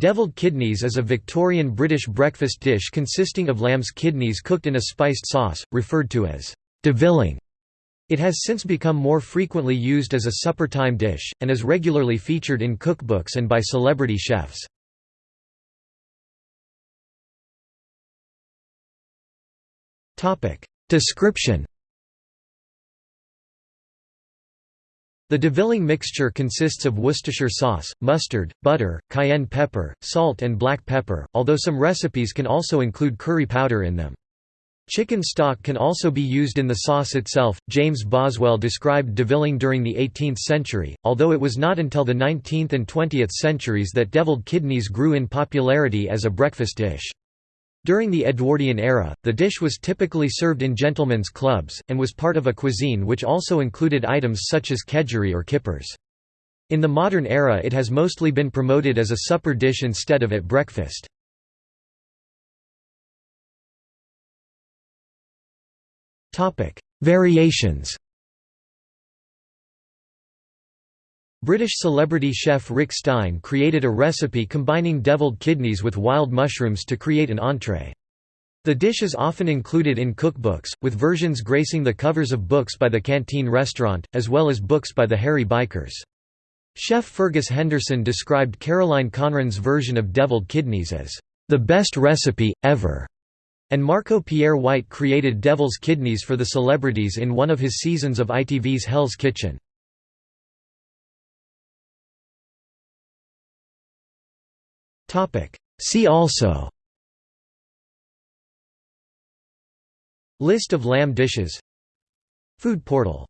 Devilled kidneys is a Victorian British breakfast dish consisting of lamb's kidneys cooked in a spiced sauce, referred to as devilling. It has since become more frequently used as a supper-time dish, and is regularly featured in cookbooks and by celebrity chefs. Description The devilling mixture consists of Worcestershire sauce, mustard, butter, cayenne pepper, salt and black pepper, although some recipes can also include curry powder in them. Chicken stock can also be used in the sauce itself. James Boswell described devilling during the 18th century, although it was not until the 19th and 20th centuries that deviled kidneys grew in popularity as a breakfast dish. During the Edwardian era, the dish was typically served in gentlemen's clubs, and was part of a cuisine which also included items such as kedgeree or kippers. In the modern era it has mostly been promoted as a supper dish instead of at breakfast. Variations British celebrity chef Rick Stein created a recipe combining deviled kidneys with wild mushrooms to create an entree. The dish is often included in cookbooks, with versions gracing the covers of books by the Canteen Restaurant, as well as books by the Hairy Bikers. Chef Fergus Henderson described Caroline Conran's version of deviled kidneys as, "...the best recipe, ever." And Marco Pierre White created devil's kidneys for the celebrities in one of his seasons of ITV's Hell's Kitchen. See also. List of lamb dishes. Food portal